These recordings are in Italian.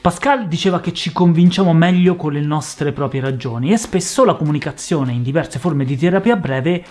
Pascal diceva che ci convinciamo meglio con le nostre proprie ragioni, e spesso la comunicazione in diverse forme di terapia breve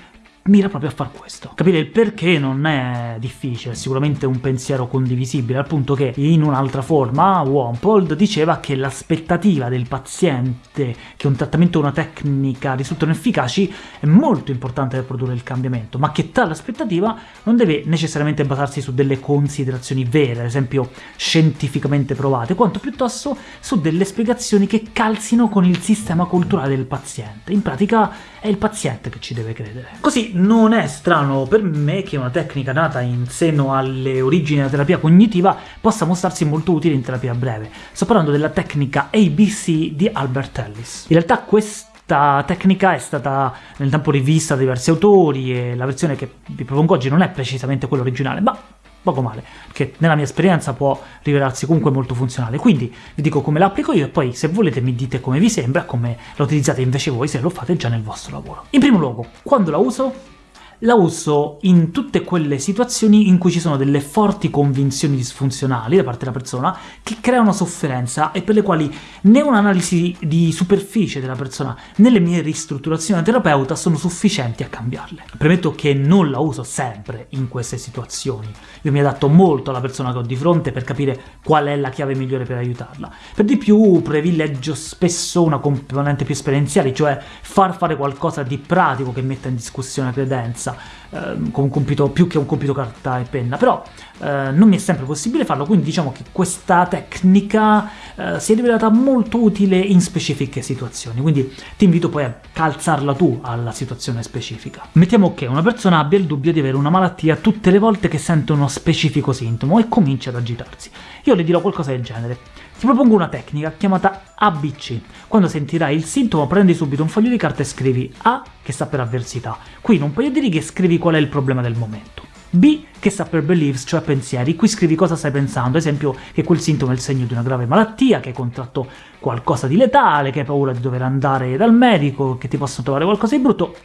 mira proprio a far questo. Capire il perché non è difficile, è sicuramente un pensiero condivisibile, al punto che in un'altra forma Wampold diceva che l'aspettativa del paziente che un trattamento o una tecnica risultano efficaci è molto importante per produrre il cambiamento, ma che tale aspettativa non deve necessariamente basarsi su delle considerazioni vere, ad esempio scientificamente provate, quanto piuttosto su delle spiegazioni che calzino con il sistema culturale del paziente. In pratica è il paziente che ci deve credere. Così non è strano per me che una tecnica nata in seno alle origini della terapia cognitiva possa mostrarsi molto utile in terapia breve. Sto parlando della tecnica ABC di Albert Ellis. In realtà questa tecnica è stata nel tempo rivista da diversi autori e la versione che vi propongo oggi non è precisamente quella originale, ma poco male, che nella mia esperienza può rivelarsi comunque molto funzionale. Quindi vi dico come la applico io e poi se volete mi dite come vi sembra, come la utilizzate invece voi se lo fate già nel vostro lavoro. In primo luogo, quando la uso? La uso in tutte quelle situazioni in cui ci sono delle forti convinzioni disfunzionali da parte della persona che creano sofferenza e per le quali né un'analisi di superficie della persona né le mie ristrutturazioni da terapeuta sono sufficienti a cambiarle. Premetto che non la uso sempre in queste situazioni. Io mi adatto molto alla persona che ho di fronte per capire qual è la chiave migliore per aiutarla. Per di più privilegio spesso una componente più esperienziale, cioè far fare qualcosa di pratico che metta in discussione la credenza, stessa, eh, con un compito più che un compito carta e penna, però eh, non mi è sempre possibile farlo, quindi diciamo che questa tecnica eh, si è rivelata molto utile in specifiche situazioni, quindi ti invito poi a calzarla tu alla situazione specifica. Mettiamo che una persona abbia il dubbio di avere una malattia tutte le volte che sente uno specifico sintomo e comincia ad agitarsi. Io le dirò qualcosa del genere. Ti propongo una tecnica chiamata ABC. Quando sentirai il sintomo prendi subito un foglio di carta e scrivi A, che sta per avversità. Qui in un paio di righe scrivi qual è il problema del momento. B, che sta per beliefs, cioè pensieri, qui scrivi cosa stai pensando, ad esempio che quel sintomo è il segno di una grave malattia, che hai contratto qualcosa di letale, che hai paura di dover andare dal medico, che ti possono trovare qualcosa di brutto,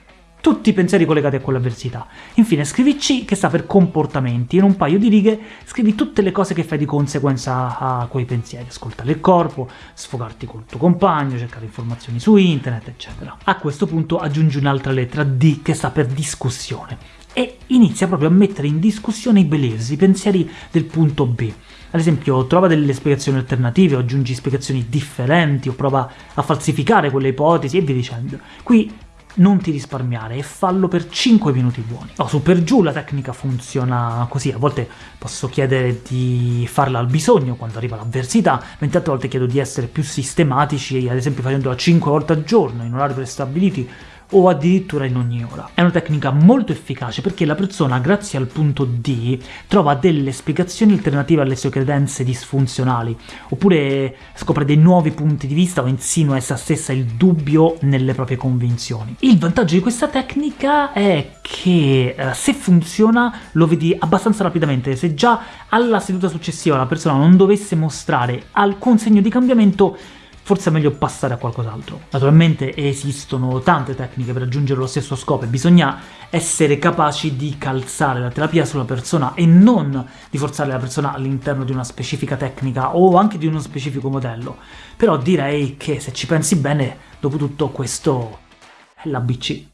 tutti i pensieri collegati a quell'avversità. Infine scrivi C, che sta per comportamenti, in un paio di righe scrivi tutte le cose che fai di conseguenza a quei pensieri, ascoltare il corpo, sfogarti col tuo compagno, cercare informazioni su internet, eccetera. A questo punto aggiungi un'altra lettera D, che sta per discussione, e inizia proprio a mettere in discussione i beliefs, i pensieri del punto B. Ad esempio, trova delle spiegazioni alternative, o aggiungi spiegazioni differenti, o prova a falsificare quelle ipotesi, e via dicendo. Qui non ti risparmiare e fallo per 5 minuti buoni. No, su per giù la tecnica funziona così, a volte posso chiedere di farla al bisogno quando arriva l'avversità, mentre altre volte chiedo di essere più sistematici, ad esempio facendola 5 volte al giorno, in orari prestabiliti, o addirittura in ogni ora. È una tecnica molto efficace perché la persona, grazie al punto D, trova delle spiegazioni alternative alle sue credenze disfunzionali, oppure scopre dei nuovi punti di vista o insinua essa stessa il dubbio nelle proprie convinzioni. Il vantaggio di questa tecnica è che eh, se funziona lo vedi abbastanza rapidamente, se già alla seduta successiva la persona non dovesse mostrare alcun segno di cambiamento, forse è meglio passare a qualcos'altro. Naturalmente esistono tante tecniche per raggiungere lo stesso scopo e bisogna essere capaci di calzare la terapia sulla persona e non di forzare la persona all'interno di una specifica tecnica o anche di uno specifico modello. Però direi che se ci pensi bene, dopo tutto questo è l'ABC.